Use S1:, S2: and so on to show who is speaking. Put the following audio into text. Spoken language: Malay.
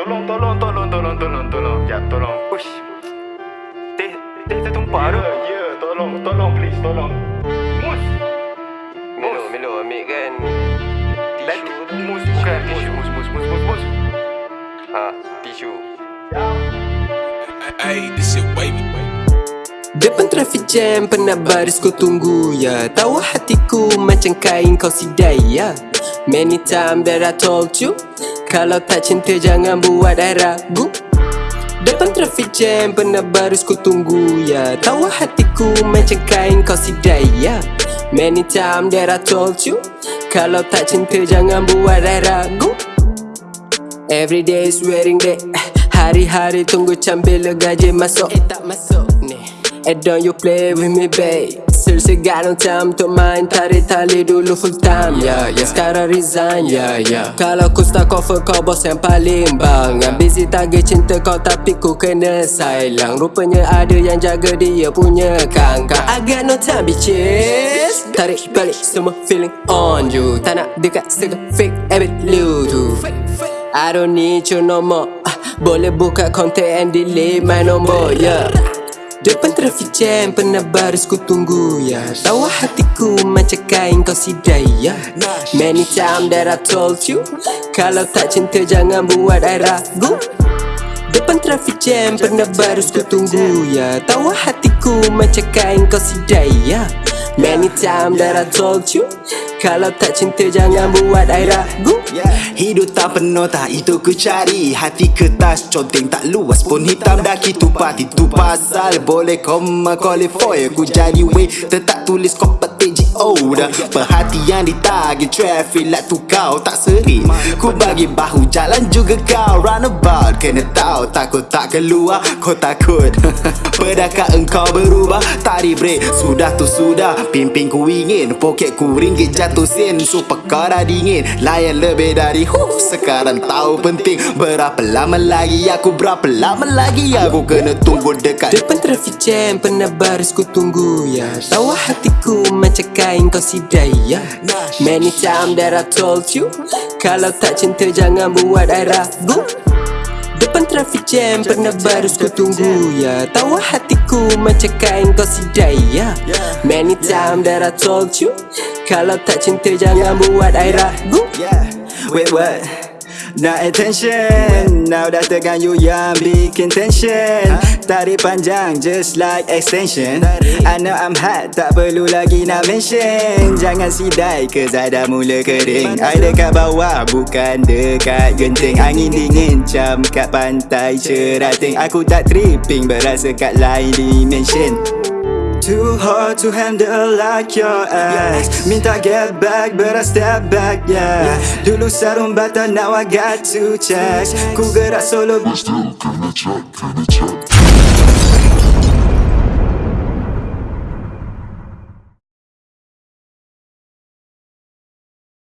S1: tolong, tolong, tolong, tolong, tolong, tolong. Ya, tolong.
S2: Ush. Teh, teh tertumpah tu.
S1: Ya, ya, tolong, tolong, please, tolong. Mus.
S2: Milo, Milo ambil kan. Tisu
S1: mus, bukan tisu. Mus, mus, mus, mus, mus.
S2: Ha, tisu.
S3: Hey, this shit wavy.
S4: Depan traffic jam pernah baris kau tunggu ya Tahu hatiku macam kain kau sidai ya Many time that I told you Kalau tak cinta jangan buat I ragu Depan traffic jam pernah baris kau tunggu ya. Tahu hatiku macam kain kau sidai ya. Many time that I told you Kalau tak cinta jangan buat I ragu Every day is wearing day Hari-hari tunggu cambil gaji masuk. Eh tak masuk ni. Eh don't you play with me babe Got no time untuk main Tarik tali dulu full time. Ya yeah, yeah. Sekarang resign ya yeah, yeah. Kalau aku start cover kau bos yang paling bang. Yang busy target cinta kau tapi ku kena sayang. Rupanya ada yang jaga dia punya kangkang. I got no time bitches Tarik balik semua feeling on you. Tak nak dekat segala fake habit lu tu. I don't need you no more. Ah, Boleh buka kontak and delete my nombor yeah. Depan traffic jam pernah baris ku tunggu ya. Tahu hatiku macam kain kau sidai ya. Many time that I told you Kalau tak cinta jangan buat I ragu. Depan traffic jam pernah baris ku tunggu ya. Tahu hatiku macam kain kau sidai ya. Many time that I told you Kalau tak cinta jangan buat I ragu.
S5: Hidup tak penuh tak itu ku cari. Hati kertas conteng tak luas pun hitam. Daki tupat Itu pasal. Boleh kau qualify Ku jadi way tetap tulis kau petik G.O. dah. Perhatian ditagih traffic light tu kau tak seri. Ku bagi bahu jalan juga kau. Runabout kena tahu takut tak keluar. Kau takut Pedakah engkau berubah? Tarik break sudah tu sudah. Pimpin ku ingin Poket ku ringgit jatuh sen. Super kau dingin Layan lebih dari huh Sekarang tahu penting Berapa lama lagi aku Berapa lama lagi aku kena tunggu dekat
S4: Depan traffic jam pernah baris ku tunggu ya. Tahu hatiku macam kain kau sidai ya. Many time that I told you Kalau tak cinta jangan buat I ragu Depan traffic jam pernah baris ku tunggu ya. Tahu hatiku macam kain kau sidai ya. Many time that I told you Kalau tak cinta jangan buat I ragu.
S5: Yeah, wait what? Nak attention. Now dah terganggu yang bikin tension Tarik panjang just like extension. I know I'm hot tak perlu lagi nak mention. Jangan sidai I dah mula kering. I dekat bawah bukan dekat genting. Angin dingin jam kat pantai cerating. Aku tak tripping berasa kat lain dimension. Too hard to handle like your ass Minta get back but I step back yeah. Dulu sarung bata now I got two checks Ku gerak solo.
S6: Still, can I check, I check?